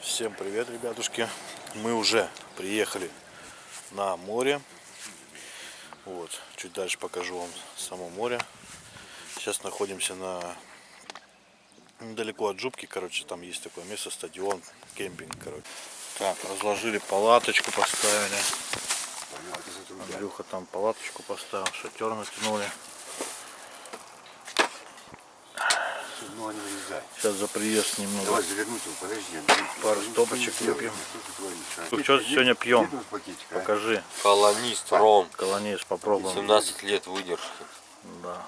Всем привет, ребятушки! Мы уже приехали на море. Вот, чуть дальше покажу вам само море. Сейчас находимся на недалеко от Жубки, короче, там есть такое место, стадион, кемпинг, короче. Так, разложили палаточку, поставили. Андрюха там палаточку поставил, шатер натянули. Ну. Сейчас за приезд немного Давай завернуть его, подожди. Пару стопочек что ты выпьем. Что а? Что сегодня пьем? А? Покажи, Колонист Ром. колонис, попробуем. 17 лет выдержки. Да.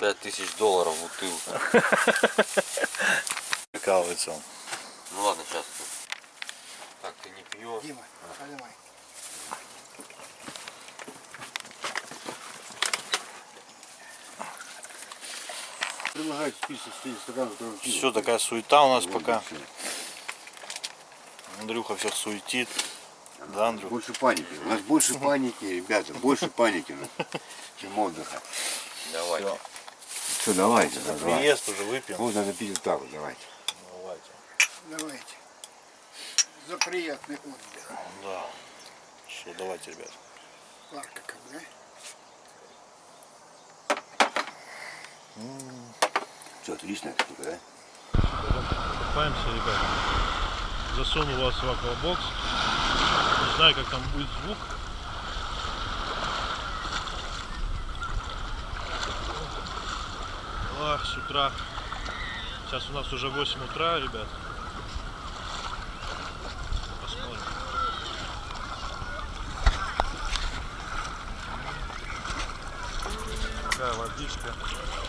5000 долларов бутылка. Прикалывается он. Ну ладно, сейчас. Дима, наливай. Предлагают список стоит стакан, который пьют. Все, такая суета у нас Вот, пока. Андрюха всех суетит. Да, Андрюх? Больше паники. У нас больше паники, ребята, больше паники, чем отдыха. Давай. Всё. Все, давайте, приезд уже выпьем. Вот надо пить вот так вот, давайте. Давайте. Давайте. За приятный отдых. Да. Все, давайте, ребят. Парка как, да? Все, штука, да? Купаемся, ребят. Засунул вас в аквабокс. Не знаю, как там будет звук. Ах, с утра. Сейчас у нас уже 8 утра, ребят. Такая водичка.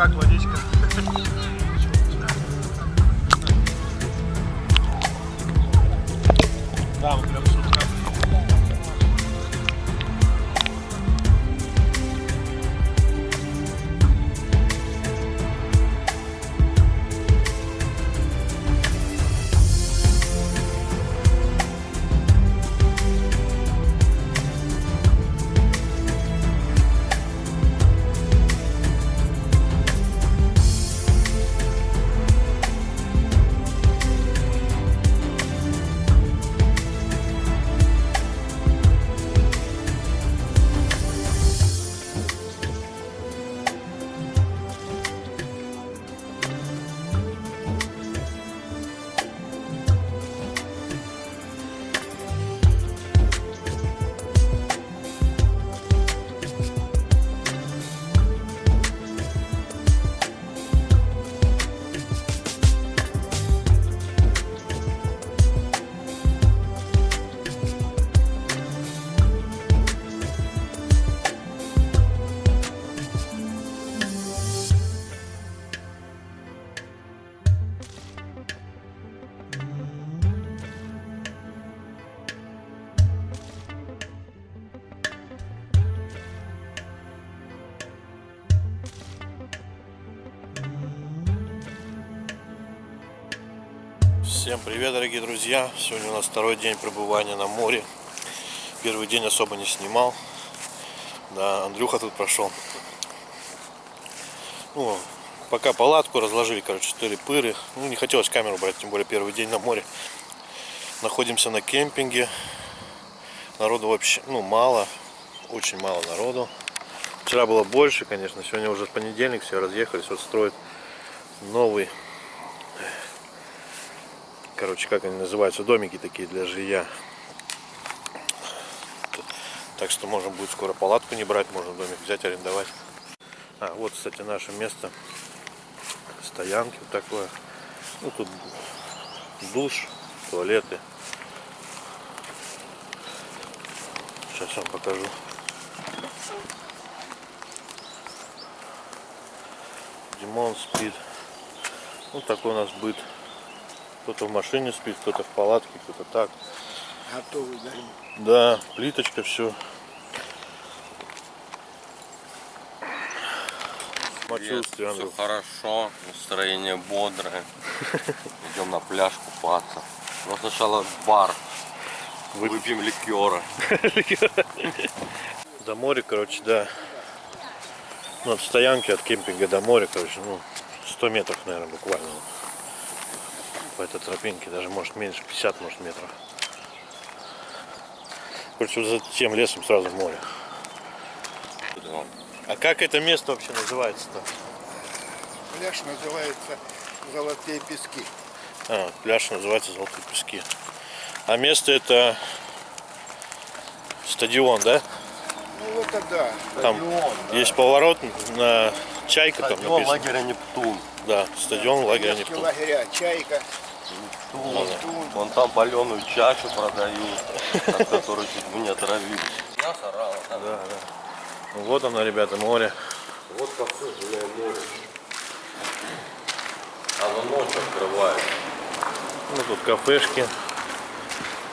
Как водичка? Всем привет, дорогие друзья! Сегодня у нас второй день пребывания на море. Первый день особо не снимал. Да, Андрюха тут прошел. Ну, пока палатку разложили, короче, четыре пыры. Ну, не хотелось камеру брать, тем более первый день на море. Находимся на кемпинге. Народу вообще, ну, мало. Очень мало народу. Вчера было больше, конечно. Сегодня уже понедельник, все разъехались. Вот строят новый. Короче, как они называются? Домики такие для жилья. Так что можно будет скоро палатку не брать, можно домик взять, арендовать. А, вот, кстати, наше место стоянки вот такое. Ну, тут душ, туалеты. Сейчас вам покажу. Димон спит. Вот такой у нас быт. Кто-то в машине спит, кто-то в палатке, кто-то так. Готовый, да? Да, плиточка, все. Самочувствие, Все Андрюх. хорошо, настроение бодрое. Идем на пляж купаться. Но сначала бар. Выпьем ликера. До моря, короче, да. Ну, от стоянки, от кемпинга до моря, короче, ну, 100 метров, наверное, буквально. По этой тропинке, даже, может, меньше, 50, может, метров. Короче, вот за тем лесом сразу в море. А как это место вообще называется-то? Пляж называется «Золотые пески». А, пляж называется Золотые пески. А место это стадион, да? Ну это да. Там есть поворот на Чайка, там Стадион написано. лагеря Нептун. Да, стадион лагеря Детские Нептун. лагеря «Чайка», «Нептун». Вон там паленую чачу продают, от которой чуть бы не отравились. Я сорала. Да, да. Ну, вот оно, ребята, море. Вот кафе Жилое море. Оно ночь открывает. Ну, тут кафешки.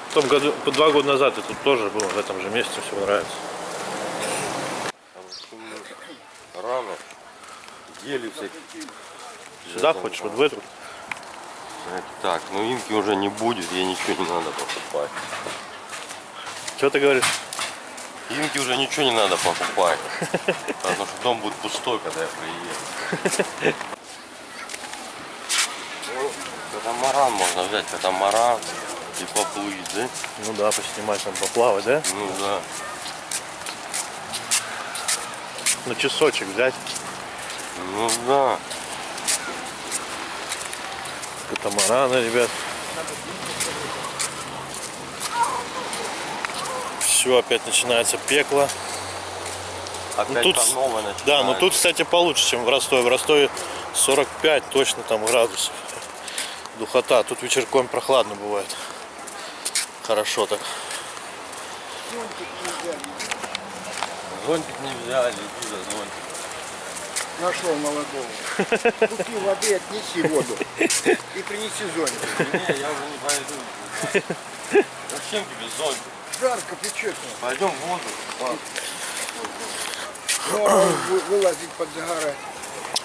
В том году, по два года назад я тут тоже был, в этом же месте, все нравится. Много. Рано. Ели всякие. Сюда хочешь, вот в эту? Так, ну инки уже не будет, ей ничего не надо покупать. Что ты говоришь? Инки уже ничего не надо покупать. Потому что дом будет пустой, когда я приеду. Ну, Катамаран можно взять, катамаран и поплыть, да? Ну да, поснимать там, поплавать, да? Ну да. На часочек взять. Ну да. Катамараны, ребят. Все, опять начинается пекло. Опять тут по с- новой Да, но тут, кстати, получше, чем в Ростове. В Ростове 45 точно там градусов. Духота. Тут вечерком прохладно бывает. Хорошо так. Зонтик не взяли, иди за зонтик. Нашел молодого. Купи воды, отнеси воду. И принеси зонтик. Не, я уже не пойду. Зачем тебе зонтик? Жарко, печет. Пойдем в воду. Вы- вылазить под загорать.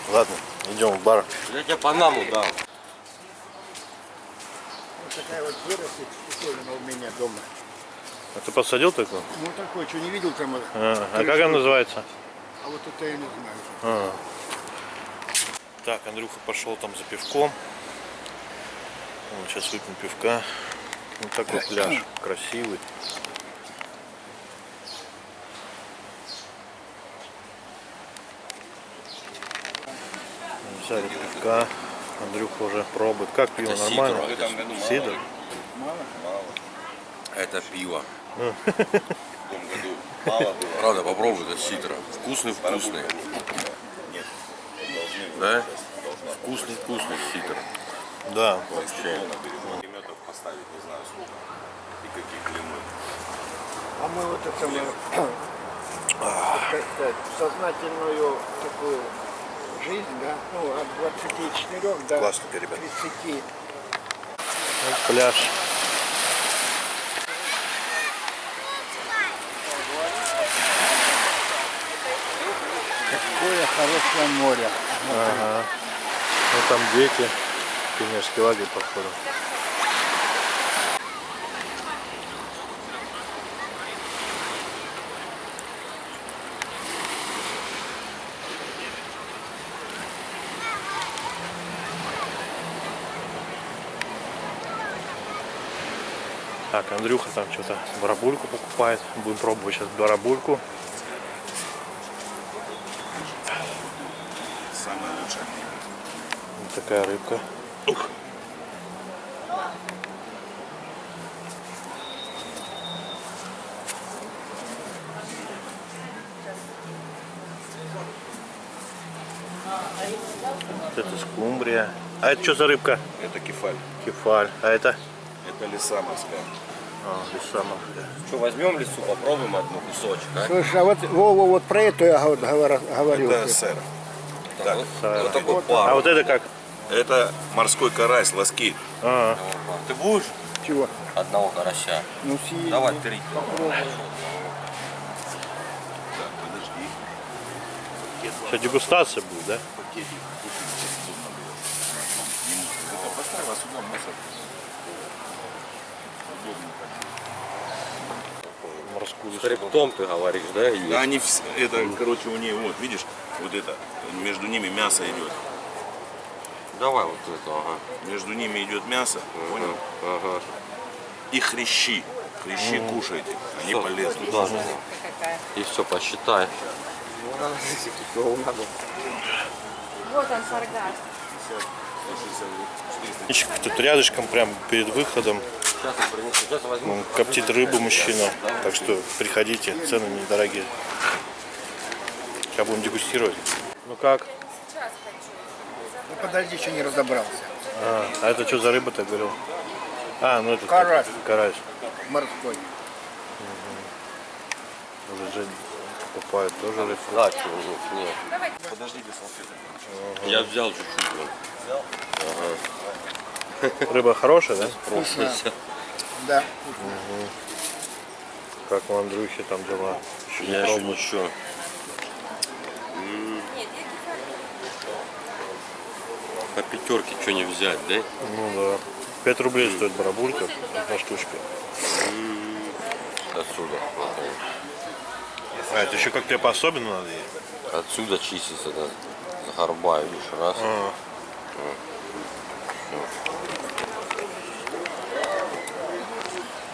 Ладно, идем в бар. Я тебе панаму дам. Вот такая вот вырастет штуковина у меня дома. А ты посадил такую? Ну такой, что не видел там? А, а как она называется? А вот это я не знаю. А. Так, Андрюха пошел там за пивком. Вот, сейчас выпьем пивка. Вот такой пляж. Красивый. Взяли пивка. Андрюха уже пробует. Как пиво? Это Нормально? В этом году мало Сидр? Это пиво. Том году мало было. Правда, попробуй, это ситро. Вкусный, вкусный. Да? Вкусный, вкусный ситр. Да. Вообще. Пулеметов поставить не знаю сколько и каких длины. А мы вот это мы, сознательную такую жизнь, да, ну, от 24 до Классненько, ребят. 30. Вот пляж. Какое хорошее море. Ага. Ну там дети. Пионерский лагерь, походу. Так, Андрюха там что-то барабульку покупает. Будем пробовать сейчас барабульку. Такая рыбка. Вот это скумбрия. А это что за рыбка? Это кефаль. Кефаль. А это? Это лиса морская. А, лиса морская. Что, возьмем лесу, попробуем одну кусочек, а? Слушай, а вот Вова вот про это я гов- говор- говорил. Это сэр. Так, Вот, вот такой А пар. вот это как? Это морской карась, лоски. А, Ты будешь Чего? одного карася? Ну, съесть. Давай три. Так, подожди. сейчас дегустация будет, да? А так. Морскую С хребтом ты говоришь, да? Да, они это, короче, у нее, вот, видишь, вот это, между ними мясо идет. Давай вот это, ага. Между ними идет мясо, понял? Ага. И хрящи. Хрящи кушайте, они Всё, полезны. туда же. И все, посчитай. Вот он, саргас. Тут рядышком, прям перед выходом, он коптит рыбу мужчина. Так что приходите, цены недорогие. Сейчас будем дегустировать. Ну как? Подожди, еще не разобрался. А, а это что за рыба ты говорил? А, ну это Карась. карась. Морской. Уже Жень покупает тоже рыбку. Да, чего, нет, нет. Подождите, салфеток. Я взял чуть-чуть. вот. Рыба хорошая, да? Вкусно. Да. Как у Андрюхи там дела? Еще Я еще ничего. По пятерке что не взять, да? Ну да. 5 рублей стоит барабулька, одна штучка. Отсюда. А, это еще как-то по-особенному надо есть? Отсюда чистится, да. Горба, видишь, раз. А,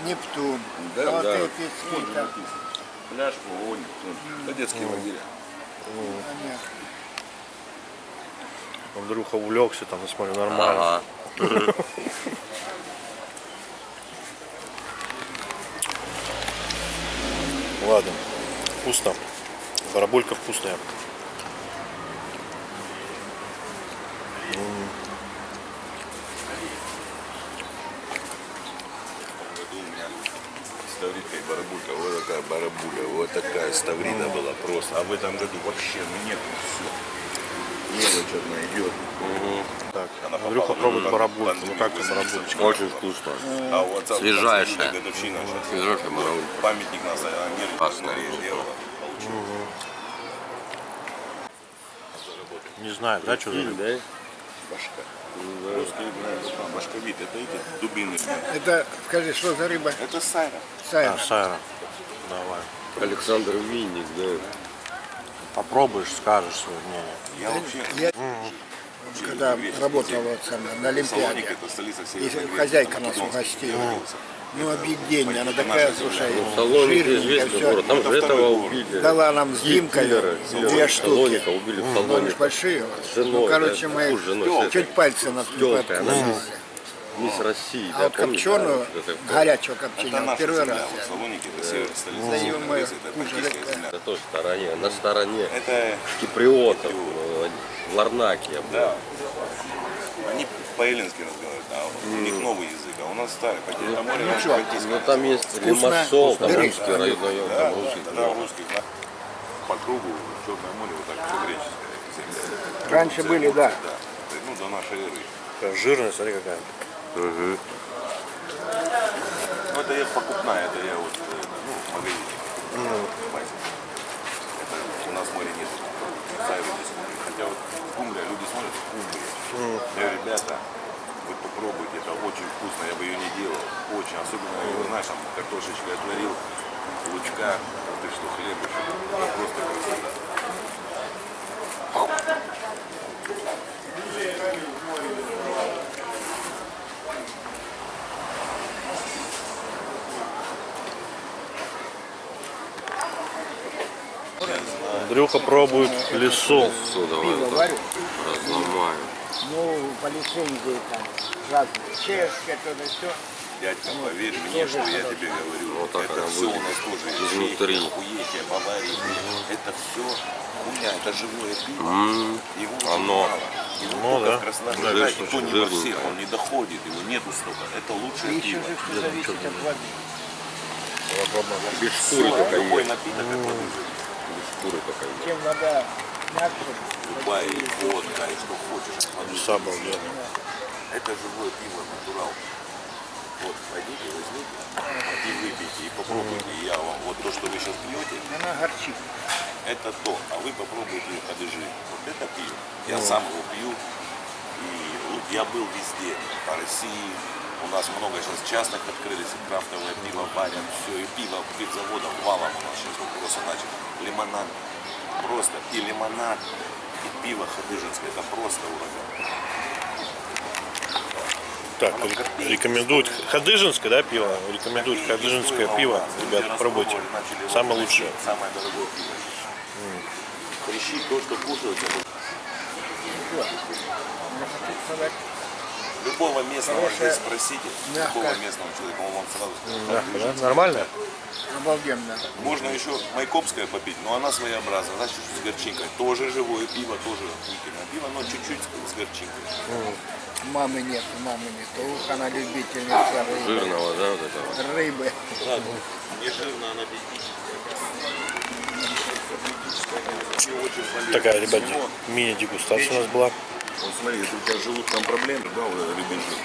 Нептун. Да, вот да. эти цвета. Пляжку, вон, это детские лагеря. Понятно. Андрюха увлекся там, я смотрю, нормально. Ага. Ладно, вкусно. Барабулька вкусная. году у меня ставридка и барабулька. Вот такая барабуля, вот такая ставрида была просто. А в этом году вообще ну нет, все. Мелочь одна идет. Так, Она Андрюха попала пробует на барабульку. Ну как там высадилась. барабулька? Очень вкусно. А отца Свежайшая. 20 годовщина сейчас. Свежайшая барабулька. Памятник нас Америке Классная. Получил. Не знаю, да, что за рыба? Да? Башка. Русский, да, башковит. Это эти дубины. Это, скажи, что за рыба? Это сайра. Сайра. А, Сайра. Давай. Александр Винник, да. Попробуешь, скажешь свое мнение. Я вообще... Я, когда работал вот на Олимпиаде, это столица и Северной Греции, хозяйка нас угостила. Ну, объедение, она такая, слушай, Салоника жирненькая, все. Там же Это этого убили. Дала нам с Димкой две штуки. Убили в Ну, большие. Ну, короче, мы чуть пальцы на Тёлкой, она подкусили. Мисс России, А да, вот помнишь, копченую, да, вот это- горячего Это копчения, вот наша первый земля. раз. Вот Салоники это север, столица Северной мы это. На той стороне, на стороне Это киприотов, э, в Ларнаке я был. Да. Они по-эллински разговаривают, а у них новый язык, а у нас старый. По это море балтийское. Ну там есть. Лимассол, там русский район, Да, там русский. тогда русских да, по кругу Черное море вот так все греческое. Раньше были, да. Ну, до нашей эры. Жирная, смотри какая. Мгм. Ну, это я покупная, это я вот, э, ну, в магазине. покупаю. Это у нас моря нет. Хотя вот скумбрия, люди смотрят скумбрия. Я говорю, ребята, вы попробуйте, это очень вкусно, я бы ее не делал. Очень, особенно, его, знаешь, там картошечка отварил, лучка, ты что, хлеб еще. Это просто красиво. Андрюха пробует лесу. Все, давай Пиво вот варю. так разломаем. Ну, по лицензии там разные. Чешское, то да все. Дядька, поверь мне, что я тебе говорю. Вот так это она все у нас тоже изнутри. охуетия, Баварии. Это все хуйня, это живое пиво. М, Его Оно. Его Ну да. в Краснодаре, очень то не во всех, он не доходит, его нету столько. Это И лучшее еще пиво. же все зависит от воды. Без шкуры только Любой есть. напиток, как воды живет. Шкуры есть. Чем вода мягче, Любая и водка, и что хочешь. Леса обалденные. Это живое пиво, натурал. Вот, пойдите, возьмите и выпейте, и попробуйте. Я вам, вот то, что вы сейчас пьете, она горчит. это то, а вы попробуйте подыжи. Вот это пиво. Я сам его пью, и вот я был везде, по России. У нас много сейчас частных открылись, крафтовое пиво варят, все, и пиво, пивзаводов валом у нас сейчас вот просто начали. Лимонад, просто и лимонад, и пиво ходыжинское, это просто ураган. Так, ре- рекомендуют Хадыжинское, да, пиво? Рекомендуют Хадыжинское пиво. Ребята, пробуйте. Самое лучшее. Самое дорогое пиво. Хрящи, то, что кушают, Я хочу сказать, любого местного Хорошая, здесь спросите, мягкая. любого местного человека, он вам сразу скажет. Мягко, да? Нормально? обалденно. Можно еще майкопское попить, но она своеобразная, она чуть-чуть с горчинкой. Тоже живое пиво, тоже охуительное пиво, но чуть-чуть с горчинкой. Мамы нет, мамы нет. Ух, она любительница рыбы. Жирного, да, вот этого. Рыбы. Да, не жирно, она диетическая. Такая, ребят, мини-дегустация у нас была. Вот смотри, если у тебя с желудком проблемы, да, вот рыбий жир.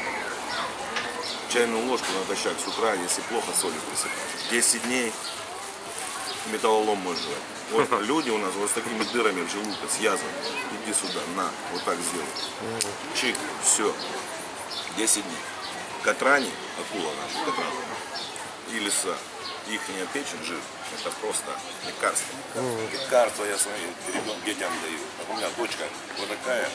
Чайную ложку натощак с утра, если плохо, солью присыпать. 10 дней металлолом можешь жрать. Вот люди у нас вот с такими дырами в желудке, с язвами. Иди сюда, на, вот так сделай. Чик, все. 10 дней. Катрани, акула наша, катран, и лиса, их печень, жир, это просто лекарство. Лекарство я своим ребенкам, детям даю. Так у меня дочка вот такая,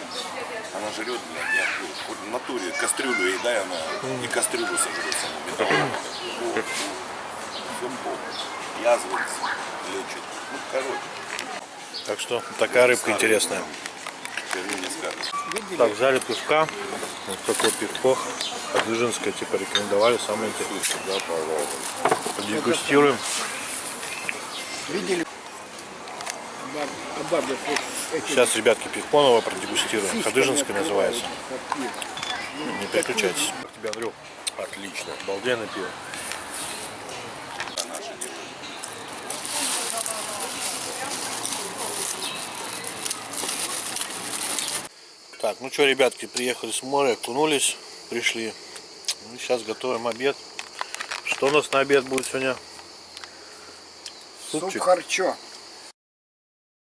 она жрет, я. Вот в натуре кастрюлю ей дай, она и кастрюлю сожрет саму. Вот, вот. Полностью. Язвы лечит. Ну, короче. Так что такая рыбка интересная. Не скажешь. Так, взяли пивка. Вот такой пивко. Хадыжинское, типа, рекомендовали. Самое интересное. Да, пожалуйста. Подегустируем. Видели? А Сейчас, ребятки, пивко новое продегустируем. открывают, называется. Не переключайтесь. Как тебе, Андрюх? Отлично. Обалденное пиво. А. Так, ну что, ребятки, приехали с моря, окунулись, пришли. Ну, сейчас готовим обед. Что у нас на обед будет сегодня? Суп Супчик. харчо.